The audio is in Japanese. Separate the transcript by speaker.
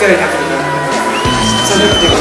Speaker 1: 疲れなくても寒くて
Speaker 2: も